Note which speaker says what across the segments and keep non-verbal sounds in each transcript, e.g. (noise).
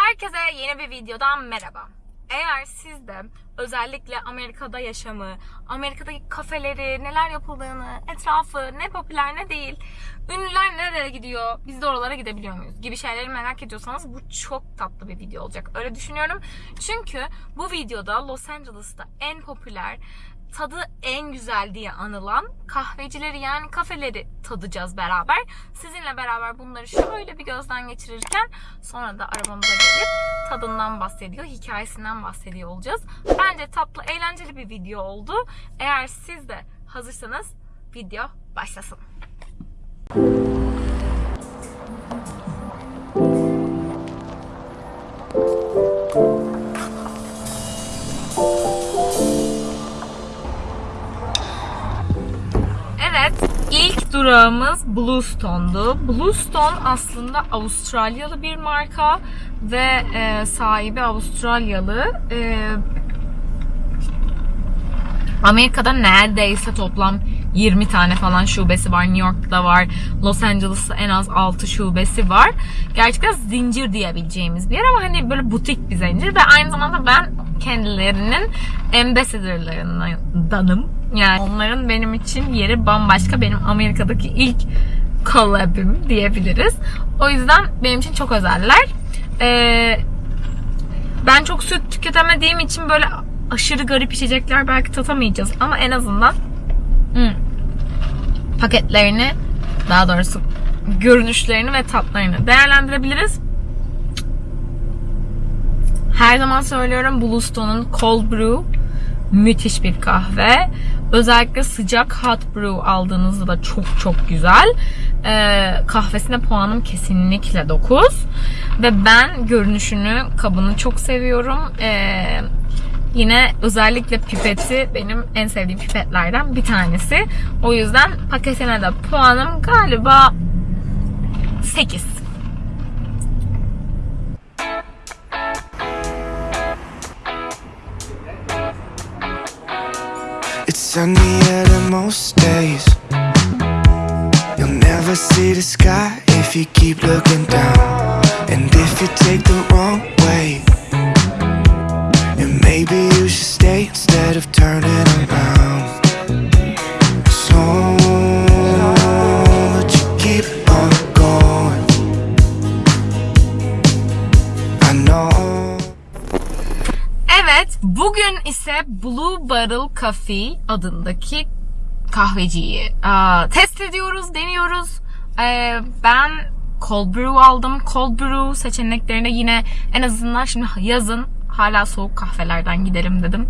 Speaker 1: Herkese yeni bir videodan merhaba. Eğer siz de özellikle Amerika'da yaşamı, Amerika'daki kafeleri, neler yapıldığını, etrafı, ne popüler ne değil, ünlüler nerelere gidiyor, biz de oralara gidebiliyor muyuz gibi şeyleri merak ediyorsanız bu çok tatlı bir video olacak. Öyle düşünüyorum. Çünkü bu videoda Los Angeles'ta en popüler, tadı en güzel diye anılan kahvecileri yani kafeleri tadacağız beraber. Sizinle beraber bunları şöyle bir gözden geçirirken sonra da arabamıza gelip tadından bahsediyor, hikayesinden bahsediyor olacağız. Bence tatlı, eğlenceli bir video oldu. Eğer siz de hazırsanız video başlasın. Evet, durağımız Bluestone'du. Bluestone aslında Avustralyalı bir marka ve e, sahibi Avustralyalı. E, Amerika'da neredeyse toplam 20 tane falan şubesi var. New York'ta var. Los Angeles'ta en az 6 şubesi var. Gerçekten zincir diyebileceğimiz bir yer ama hani böyle butik bir zincir ve aynı zamanda ben kendilerinin ambassadorlarındanım. Yani onların benim için yeri bambaşka. Benim Amerika'daki ilk collab'im diyebiliriz. O yüzden benim için çok özeller. Ee, ben çok süt tüketemediğim için böyle aşırı garip içecekler belki tatamayacağız ama en azından hmm, paketlerini daha doğrusu görünüşlerini ve tatlarını değerlendirebiliriz. Her zaman söylüyorum Bluestone'un Cold Brew müthiş bir kahve. Özellikle sıcak hot brew aldığınızda da çok çok güzel. Ee, kahvesine puanım kesinlikle 9. Ve ben görünüşünü, kabını çok seviyorum. Ee, Yine özellikle pipeti benim en sevdiğim pipetlerden bir tanesi. O yüzden paketine de puanım galiba 8.
Speaker 2: It's out of most days. You'll never see the sky if you keep looking down. And if you take the wrong way, then maybe you should stay instead of turning around.
Speaker 1: Blue Barrel Coffee adındaki kahveciyi aa, test ediyoruz, deniyoruz. Ee, ben cold brew aldım. Cold brew seçeneklerine yine en azından şimdi yazın hala soğuk kahvelerden gidelim dedim.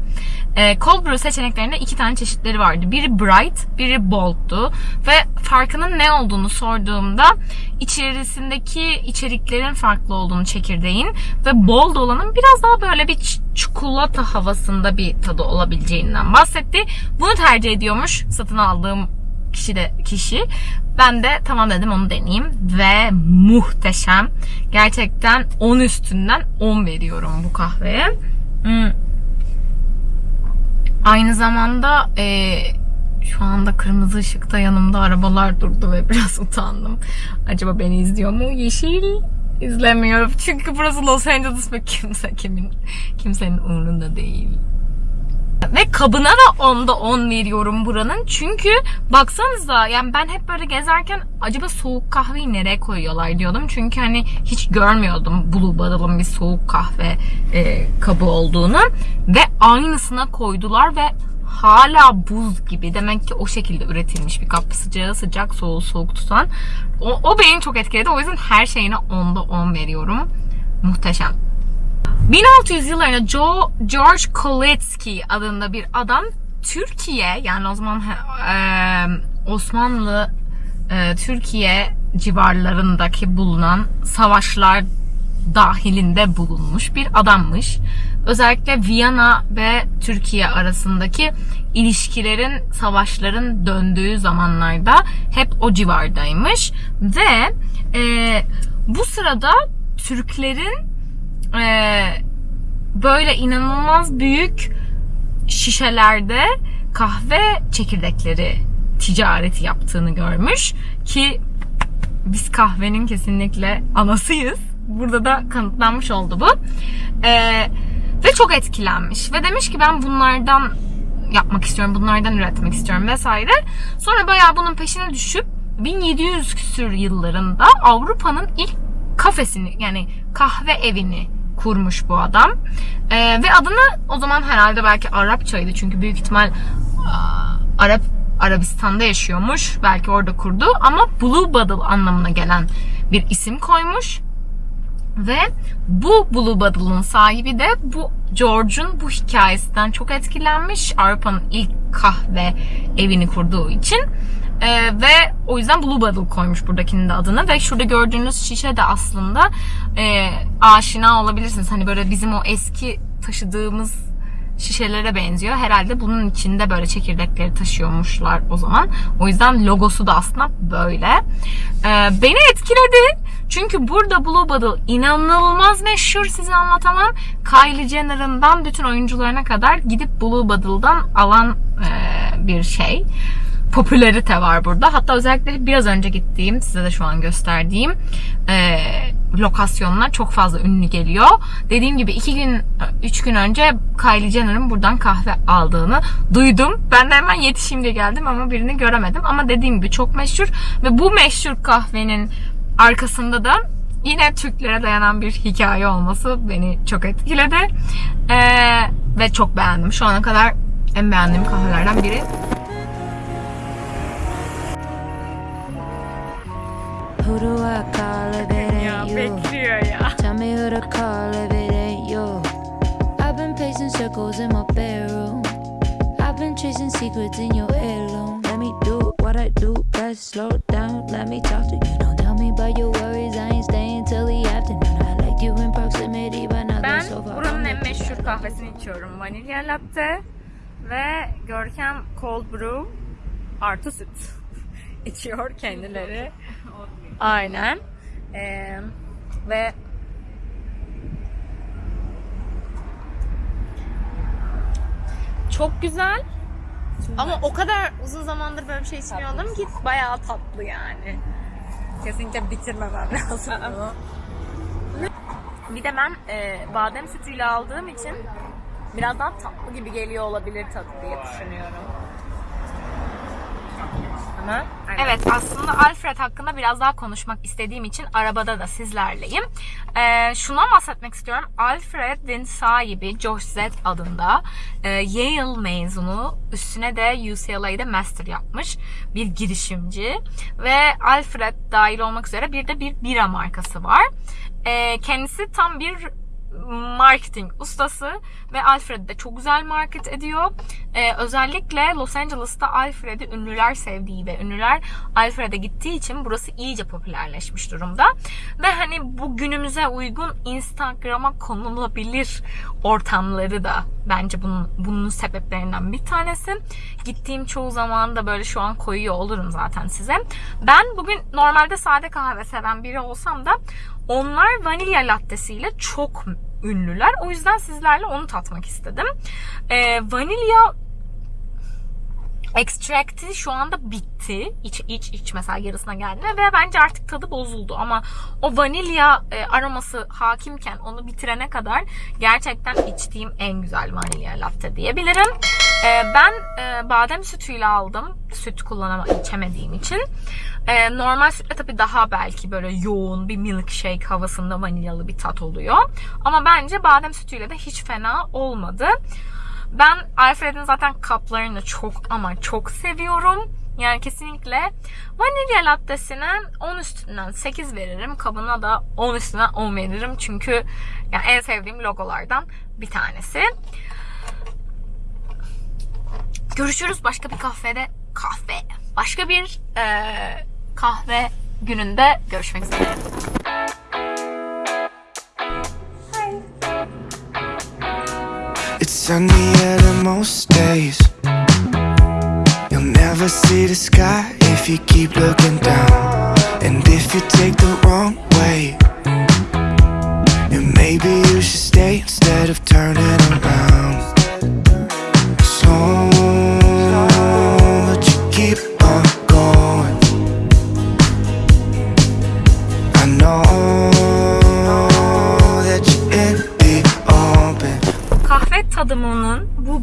Speaker 1: Ee, cold brew seçeneklerinde iki tane çeşitleri vardı. Biri bright, biri bold'tu. Ve farkının ne olduğunu sorduğumda içerisindeki içeriklerin farklı olduğunu çekirdeğin ve bold olanın biraz daha böyle bir çikolata havasında bir tadı olabileceğinden bahsetti. Bunu tercih ediyormuş satın aldığım kişi de kişi. Ben de tamam dedim onu deneyeyim ve muhteşem. Gerçekten 10 üstünden 10 veriyorum bu kahveye. Hmm. Aynı zamanda e, şu anda kırmızı ışıkta yanımda arabalar durdu ve (laughs) biraz utandım. Acaba beni izliyor mu? Yeşil izlemiyor. Çünkü burası Los Angeles ve kimse kimin kimsenin umurunda değil. Ve kabına da 10'da 10 veriyorum buranın. Çünkü baksanıza yani ben hep böyle gezerken acaba soğuk kahveyi nereye koyuyorlar diyordum. Çünkü hani hiç görmüyordum Blue Barrel'ın bir soğuk kahve e, kabı olduğunu. Ve aynısına koydular ve hala buz gibi. Demek ki o şekilde üretilmiş bir kap. Sıcağı sıcak, soğuğu soğuk tutan. O, o beni çok etkiledi. O yüzden her şeyine 10'da 10 veriyorum. Muhteşem. 1600 yıllarında Joe, George Koletsky adında bir adam Türkiye yani o zaman e, Osmanlı e, Türkiye civarlarındaki bulunan savaşlar dahilinde bulunmuş bir adammış. Özellikle Viyana ve Türkiye arasındaki ilişkilerin, savaşların döndüğü zamanlarda hep o civardaymış. Ve e, bu sırada Türklerin e, böyle inanılmaz büyük şişelerde kahve çekirdekleri ticareti yaptığını görmüş ki biz kahvenin kesinlikle anasıyız. burada da kanıtlanmış oldu bu. Ee, ve çok etkilenmiş. Ve demiş ki ben bunlardan yapmak istiyorum, bunlardan üretmek istiyorum vesaire. Sonra bayağı bunun peşine düşüp 1700 küsür yıllarında Avrupa'nın ilk kafesini yani kahve evini kurmuş bu adam. Ee, ve adını o zaman herhalde belki Arapçaydı çünkü büyük ihtimal Arap Arabistan'da yaşıyormuş. Belki orada kurdu ama Blue Bottle anlamına gelen bir isim koymuş. Ve bu Blue Bottle'ın sahibi de bu George'un bu hikayesinden çok etkilenmiş. Avrupa'nın ilk kahve evini kurduğu için. Ee, ve o yüzden Blue Bottle koymuş buradakinin de adını. Ve şurada gördüğünüz şişe de aslında e, aşina olabilirsiniz. Hani böyle bizim o eski taşıdığımız şişelere benziyor. Herhalde bunun içinde böyle çekirdekleri taşıyormuşlar o zaman. O yüzden logosu da aslında böyle. Ee, beni etkiledi. Çünkü burada Blue Bottle inanılmaz meşhur size anlatamam. Kylie Jenner'ından bütün oyuncularına kadar gidip Blue Bottle'dan alan e, bir şey. Popülerite var burada. Hatta özellikle biraz önce gittiğim, size de şu an gösterdiğim e, lokasyonlar çok fazla ünlü geliyor. Dediğim gibi iki gün, üç gün önce Kylie Jenner'ın buradan kahve aldığını duydum. Ben de hemen yetişeyim diye geldim ama birini göremedim. Ama dediğim gibi çok meşhur ve bu meşhur kahvenin arkasında da yine Türklere dayanan bir hikaye olması beni çok etkiledi. Ee, ve çok beğendim. Şu ana kadar en beğendiğim kahvelerden biri.
Speaker 3: Who do I call if it ain't you?
Speaker 1: bekliyor ya.
Speaker 3: Tell me who to call if it ain't you. I've been pacing circles in my bedroom. I've been chasing secrets in your heirloom. Let me do what I do best. Slow down, let me talk to you. Don't tell me about your worries. I ain't staying till the afternoon. I like you in proximity, but nothing
Speaker 1: Ben
Speaker 3: so far.
Speaker 1: buranın en meşhur kahvesini içiyorum. Vanilya latte ve Görkem cold brew artı süt (laughs) içiyor kendileri. Aynen. Ee, ve çok güzel. Ama o kadar uzun zamandır böyle bir şey içmiyordum ki bayağı tatlı yani. Kesinlikle bitirmemem lazım bunu. Bir de ben e, badem sütüyle aldığım için biraz daha tatlı gibi geliyor olabilir tadı diye düşünüyorum. Evet aslında Alfred hakkında biraz daha konuşmak istediğim için arabada da sizlerleyim. Ee, şundan bahsetmek istiyorum. Alfred'in sahibi Josh Z adında e, Yale mezunu üstüne de UCLA'da master yapmış bir girişimci ve Alfred dahil olmak üzere bir de bir bira markası var. Ee, kendisi tam bir marketing ustası ve Alfred'i de çok güzel market ediyor. Ee, özellikle Los Angeles'ta Alfred'i ünlüler sevdiği ve ünlüler Alfred'e gittiği için burası iyice popülerleşmiş durumda. Ve hani bu günümüze uygun Instagram'a konulabilir ortamları da bence bunun, bunun sebeplerinden bir tanesi. Gittiğim çoğu zaman da böyle şu an koyuyor olurum zaten size. Ben bugün normalde sade kahve seven biri olsam da onlar vanilya lattesiyle çok ünlüler. O yüzden sizlerle onu tatmak istedim. Ee, vanilya extract'i şu anda bitti. İç, iç, iç mesela yarısına geldi ve bence artık tadı bozuldu ama o vanilya e, aroması hakimken onu bitirene kadar gerçekten içtiğim en güzel vanilya latte diyebilirim. E, ben e, badem sütüyle aldım. Süt kullanama içemediğim için. E, normal sütle tabii daha belki böyle yoğun bir milkshake havasında vanilyalı bir tat oluyor. Ama bence badem sütüyle de hiç fena olmadı. Ben Alfred'in zaten kaplarını çok ama çok seviyorum. Yani kesinlikle vanilya lattesine 10 üstünden 8 veririm. Kabına da 10 üstünden 10 veririm. Çünkü yani en sevdiğim logolardan bir tanesi. Görüşürüz başka bir kahvede. Kahve. Başka bir eee, kahve gününde görüşmek üzere.
Speaker 2: Sunny at most days. You'll never see the sky if you keep looking down. And if you take the wrong way, And maybe you should stay instead of turning around.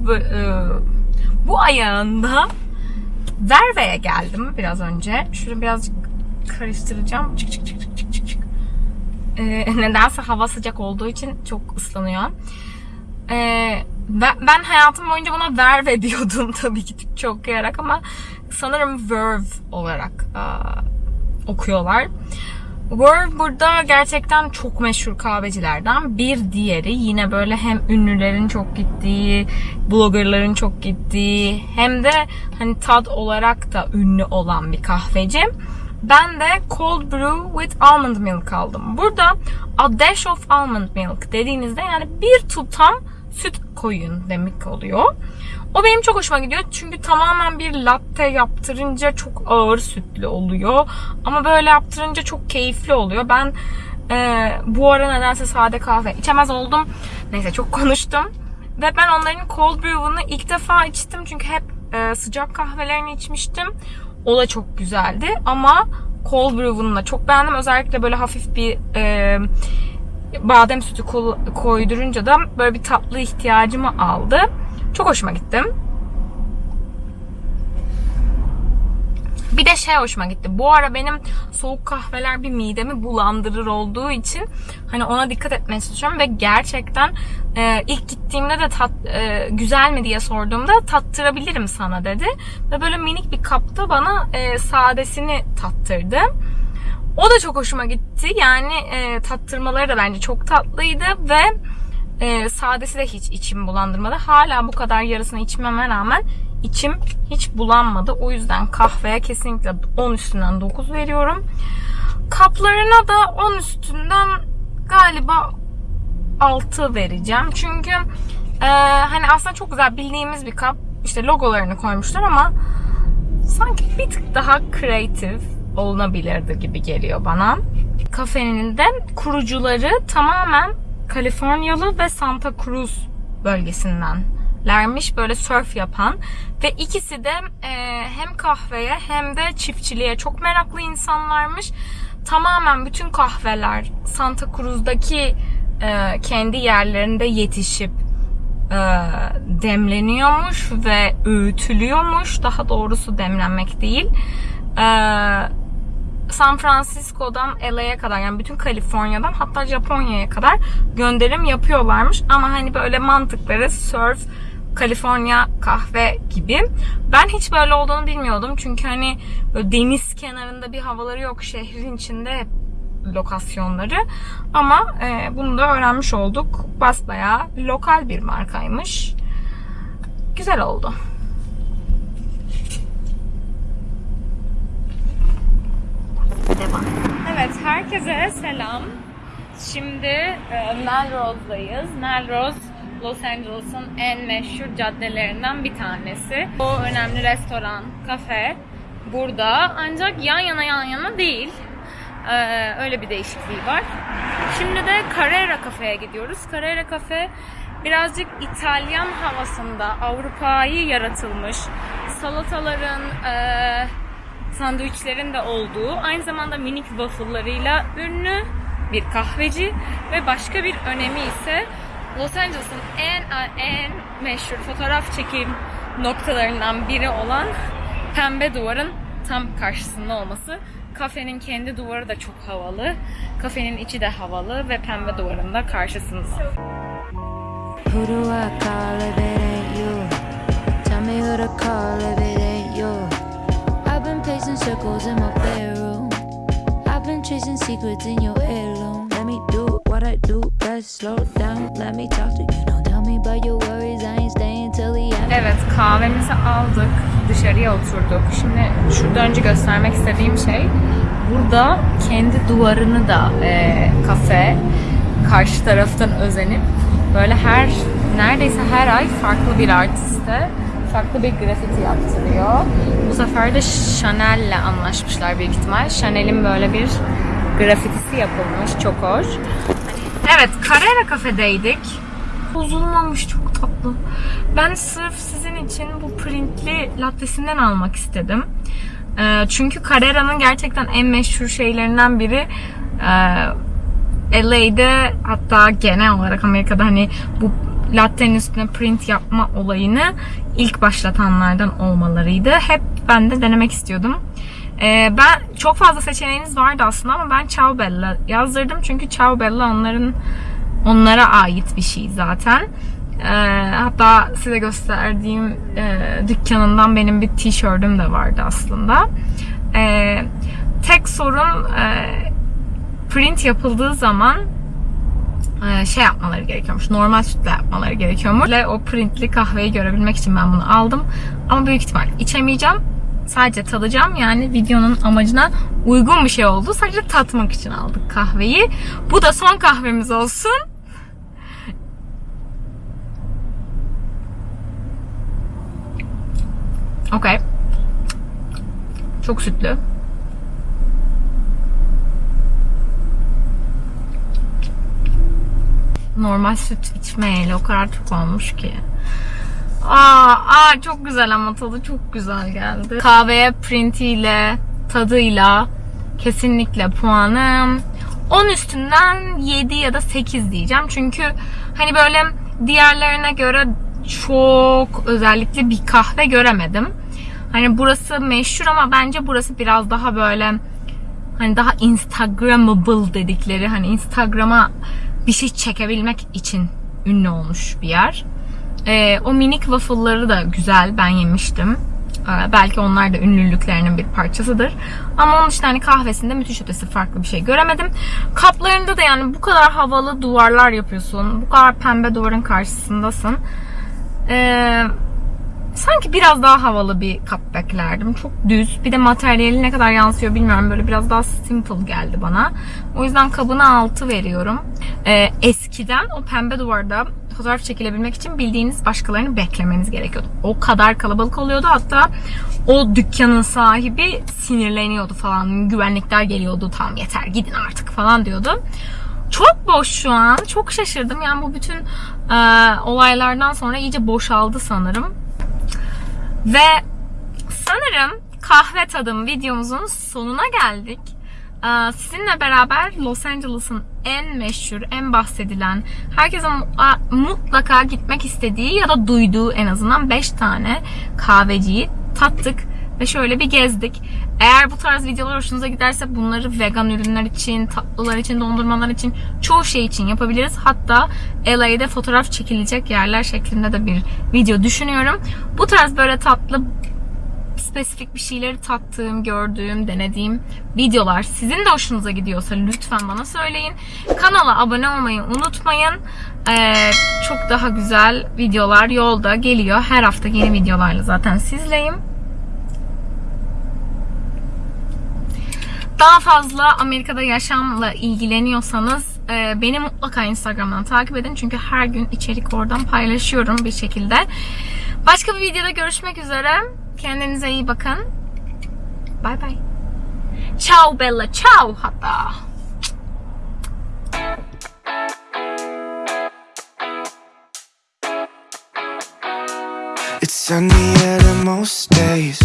Speaker 1: Bu e, ayağında Verve'ye geldim biraz önce. Şunu birazcık karıştıracağım. Çık çık çık çık çık çık. Ee, (laughs) nedense hava sıcak olduğu için çok ıslanıyor. Ee, ben, ben hayatım boyunca buna Verve (laughs) diyordum tabii ki Türkçe okuyarak ama sanırım Verve olarak aa, okuyorlar. Verve burada gerçekten çok meşhur kahvecilerden bir diğeri. Yine böyle hem ünlülerin çok gittiği, bloggerların çok gittiği hem de hani tad olarak da ünlü olan bir kahveci. Ben de cold brew with almond milk aldım. Burada a dash of almond milk dediğinizde yani bir tutam süt koyun demek oluyor. O benim çok hoşuma gidiyor çünkü tamamen bir latte yaptırınca çok ağır sütlü oluyor. Ama böyle yaptırınca çok keyifli oluyor. Ben e, bu ara nedense sade kahve içemez oldum. Neyse çok (laughs) konuştum. Ve ben onların cold brew'unu ilk defa içtim çünkü hep e, sıcak kahvelerini içmiştim. O da çok güzeldi ama cold brew'unu da çok beğendim. Özellikle böyle hafif bir e, badem sütü koydurunca da böyle bir tatlı ihtiyacımı aldı. Çok hoşuma gitti. Bir de şey hoşuma gitti. Bu ara benim soğuk kahveler bir midemi bulandırır olduğu için hani ona dikkat etmeye çalışıyorum ve gerçekten e, ilk gittiğimde de tat, e, güzel mi diye sorduğumda tattırabilirim sana dedi. Ve böyle minik bir kapta bana e, sadesini tattırdı. O da çok hoşuma gitti. Yani e, tattırmaları da bence çok tatlıydı ve e, sadesi de hiç içimi bulandırmadı. Hala bu kadar yarısını içmeme rağmen içim hiç bulanmadı. O yüzden kahveye kesinlikle 10 üstünden 9 veriyorum. Kaplarına da 10 üstünden galiba 6 vereceğim. Çünkü e, hani aslında çok güzel bildiğimiz bir kap. İşte logolarını koymuşlar ama sanki bir tık daha kreatif olunabilirdi gibi geliyor bana. Kafenin de kurucuları tamamen Kaliforniyalı ve Santa Cruz bölgesindenlermiş böyle surf yapan ve ikisi de e, hem kahveye hem de çiftçiliğe çok meraklı insanlarmış. Tamamen bütün kahveler Santa Cruz'daki e, kendi yerlerinde yetişip e, demleniyormuş ve öğütülüyormuş. Daha doğrusu demlenmek değil. E, San Francisco'dan LA'ya kadar yani bütün Kaliforniya'dan hatta Japonya'ya kadar gönderim yapıyorlarmış. Ama hani böyle mantıkları surf, Kaliforniya kahve gibi. Ben hiç böyle olduğunu bilmiyordum. Çünkü hani deniz kenarında bir havaları yok. Şehrin içinde lokasyonları. Ama e, bunu da öğrenmiş olduk. Basbayağı lokal bir markaymış. Güzel oldu. Devam. Evet, herkese selam. Şimdi e, Melrose'dayız. Melrose, Los Angeles'ın en meşhur caddelerinden bir tanesi. O önemli restoran, kafe burada. Ancak yan yana yan yana değil. Ee, öyle bir değişikliği var. Şimdi de Carrera Cafe'ye gidiyoruz. Carrera Cafe birazcık İtalyan havasında Avrupa'yı yaratılmış. Salataların, e, sandviçlerin de olduğu, aynı zamanda minik waffle'larıyla ünlü bir kahveci ve başka bir önemi ise Los Angeles'ın en en meşhur fotoğraf çekim noktalarından biri olan Pembe Duvar'ın tam karşısında olması. Kafenin kendi duvarı da çok havalı. Kafenin içi de havalı ve Pembe Duvar'ın da karşısında.
Speaker 3: Circles in my bedroom. I've been chasing secrets in your heirloom. Let me do what I do best. Slow down, let me talk to you. Don't tell me about your worries. I ain't staying till the end.
Speaker 1: Evet kahvemizi aldık. Dışarıya oturduk. Şimdi şurada önce göstermek istediğim şey burada kendi duvarını da e, kafe karşı taraftan özenip böyle her neredeyse her ay farklı bir artiste farklı bir grafiti yaptırıyor. Bu sefer de Chanel'le anlaşmışlar büyük ihtimal. Chanel'in böyle bir grafitisi yapılmış. Çok hoş. Evet, Carrera kafedeydik. Bozulmamış çok tatlı. Ben sırf sizin için bu printli lattesinden almak istedim. Ee, çünkü Carrera'nın gerçekten en meşhur şeylerinden biri e, LA'de hatta genel olarak Amerika'da hani bu latte'nin üstüne print yapma olayını ilk başlatanlardan olmalarıydı. Hep ben de denemek istiyordum. Ee, ben çok fazla seçeneğiniz vardı aslında ama ben Ciao Bella yazdırdım çünkü Ciao Bella onların onlara ait bir şey zaten. Ee, hatta size gösterdiğim e, dükkanından benim bir tişörtüm de vardı aslında. Ee, tek sorun e, print yapıldığı zaman şey yapmaları gerekiyormuş. Normal sütle yapmaları gerekiyormuş. Ve o printli kahveyi görebilmek için ben bunu aldım. Ama büyük ihtimal içemeyeceğim. Sadece tadacağım. Yani videonun amacına uygun bir şey oldu. Sadece tatmak için aldık kahveyi. Bu da son kahvemiz olsun. Okey. Çok sütlü. Normal süt içmeyeli o kadar çok olmuş ki. Aa, aa çok güzel ama tadı çok güzel geldi. Kahveye printiyle, tadıyla kesinlikle puanım 10 üstünden 7 ya da 8 diyeceğim. Çünkü hani böyle diğerlerine göre çok özellikle bir kahve göremedim. Hani burası meşhur ama bence burası biraz daha böyle hani daha instagrammable dedikleri hani instagrama bir şey çekebilmek için ünlü olmuş bir yer. Ee, o minik waffle'ları da güzel. Ben yemiştim. Ee, belki onlar da ünlülüklerinin bir parçasıdır. Ama onun dışında hani kahvesinde müthiş ötesi farklı bir şey göremedim. Kaplarında da yani bu kadar havalı duvarlar yapıyorsun. Bu kadar pembe duvarın karşısındasın. Ee, sanki biraz daha havalı bir kap beklerdim. Çok düz. Bir de materyali ne kadar yansıyor bilmiyorum. Böyle biraz daha simple geldi bana. O yüzden kabına 6 veriyorum. Ee, eskiden o pembe duvarda fotoğraf çekilebilmek için bildiğiniz başkalarını beklemeniz gerekiyordu. O kadar kalabalık oluyordu. Hatta o dükkanın sahibi sinirleniyordu falan. Güvenlikler geliyordu. Tamam yeter gidin artık falan diyordu. Çok boş şu an. Çok şaşırdım. Yani bu bütün e, olaylardan sonra iyice boşaldı sanırım. Ve sanırım kahve tadım videomuzun sonuna geldik. Ee, Sizinle beraber Los Angeles'ın en meşhur, en bahsedilen, herkesin mutlaka gitmek istediği ya da duyduğu en azından 5 tane kahveciyi tattık ve şöyle bir gezdik. Eğer bu tarz videolar hoşunuza giderse bunları vegan ürünler için, tatlılar için, dondurmalar için, çoğu şey için yapabiliriz. Hatta LA'de fotoğraf çekilecek yerler şeklinde de bir video düşünüyorum. Bu tarz böyle tatlı spesifik bir şeyleri tattığım, gördüğüm, denediğim videolar sizin de hoşunuza gidiyorsa lütfen bana söyleyin. Kanala abone olmayı unutmayın. Ee, çok daha güzel videolar yolda geliyor. Her hafta yeni videolarla zaten sizleyim. Daha fazla Amerika'da yaşamla ilgileniyorsanız e, beni mutlaka Instagram'dan takip edin. Çünkü her gün içerik oradan paylaşıyorum bir şekilde. Başka bir videoda görüşmek üzere. Kendinize iyi bakın. Bay bay. Ciao Bella, ciao hatta.
Speaker 2: It's sunny most days.